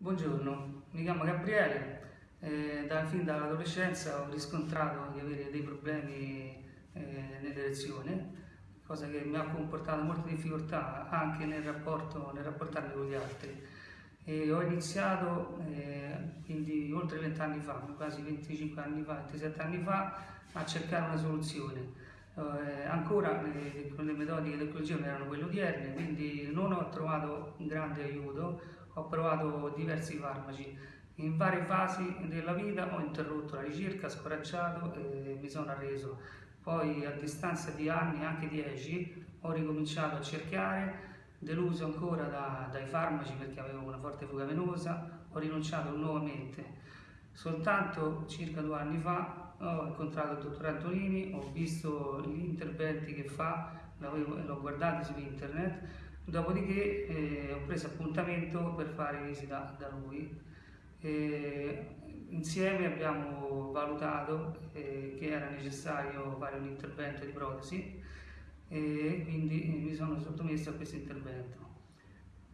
Buongiorno, mi chiamo Gabriele, eh, da, fin dall'adolescenza ho riscontrato di avere dei problemi eh, nell'erezione, cosa che mi ha comportato molte difficoltà anche nel, rapporto, nel rapportarmi con gli altri. E ho iniziato eh, quindi oltre 20 anni fa, quasi 25 anni fa, 27 anni fa, a cercare una soluzione. Eh, ancora le, le metodiche dell'ecologia non erano quelle odierne, quindi non ho trovato un grande aiuto, ho provato diversi farmaci. In varie fasi della vita ho interrotto la ricerca, scoraggiato e mi sono arreso. Poi a distanza di anni, anche dieci, ho ricominciato a cercare, deluso ancora da, dai farmaci perché avevo una forte fuga venosa, ho rinunciato nuovamente. Soltanto circa due anni fa ho incontrato il dottor Antonini, ho visto gli interventi che fa, l'ho guardato su internet Dopodiché eh, ho preso appuntamento per fare visita da lui. E insieme abbiamo valutato eh, che era necessario fare un intervento di protesi e quindi mi sono sottomesso a questo intervento.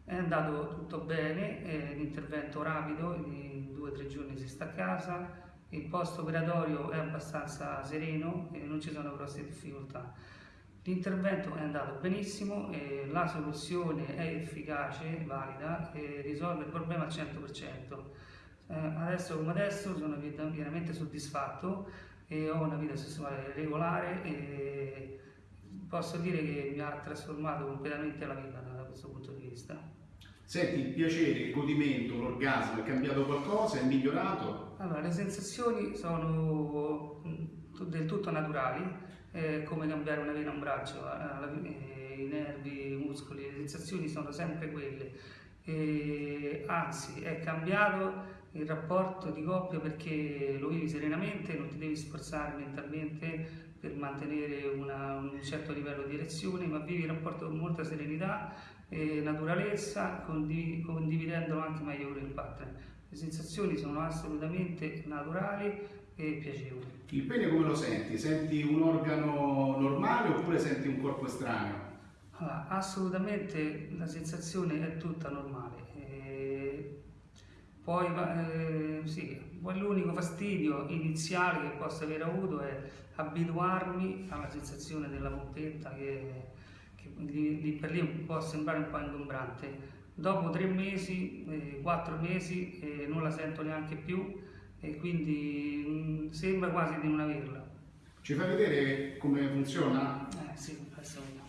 È andato tutto bene, è un intervento rapido, in due o tre giorni si sta a casa, il post operatorio è abbastanza sereno e non ci sono grosse difficoltà. L'intervento è andato benissimo e la soluzione è efficace, valida e risolve il problema al 100%. Eh, adesso come adesso sono veramente soddisfatto e ho una vita sessuale regolare e posso dire che mi ha trasformato completamente la vita da questo punto di vista. Senti, il piacere, il godimento, l'orgasmo, è cambiato qualcosa? È migliorato? Allora, le sensazioni sono mm, del tutto naturali, eh, come cambiare una vena a un braccio, eh, i nervi, i muscoli, le sensazioni sono sempre quelle. E, anzi, è cambiato il rapporto di coppia perché lo vivi serenamente, non ti devi sforzare mentalmente per mantenere una, un certo livello di erezione, ma vivi il rapporto con molta serenità e naturalezza, condiv condividendolo anche meglio con il partner. Le sensazioni sono assolutamente naturali e piacevoli. Il pene come lo senti? Senti un organo normale oppure senti un corpo estraneo? Allora, assolutamente la sensazione è tutta normale. E poi eh, sì, l'unico fastidio iniziale che posso aver avuto è abituarmi alla sensazione della pompetta che, che lì, per lì può sembrare un po' ingombrante. Dopo tre mesi, eh, quattro mesi eh, non la sento neanche più e quindi mh, mm, sembra quasi di non averla. Ci fai vedere come funziona? Eh sì, adesso vediamo.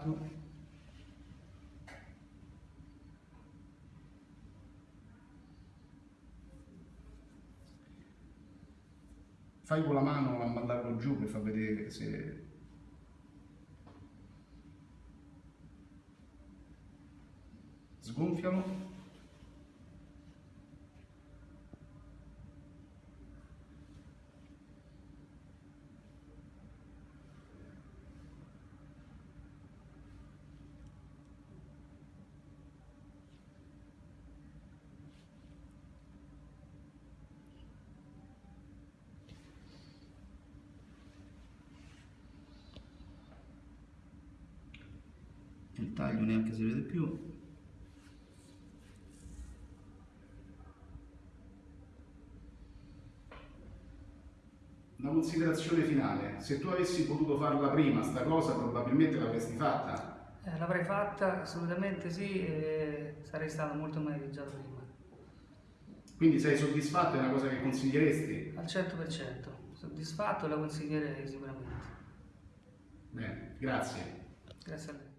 Lato. Fai con la mano a mandarlo giù per far vedere se... Sgonfialo. Il taglio neanche si vede più una considerazione finale se tu avessi potuto farla prima sta cosa probabilmente l'avresti fatta eh, l'avrei fatta assolutamente sì e sarei stato molto meglio già prima quindi sei soddisfatto? È una cosa che consiglieresti? Al 100%, soddisfatto la consiglierei sicuramente. Grazie. Grazie a lei.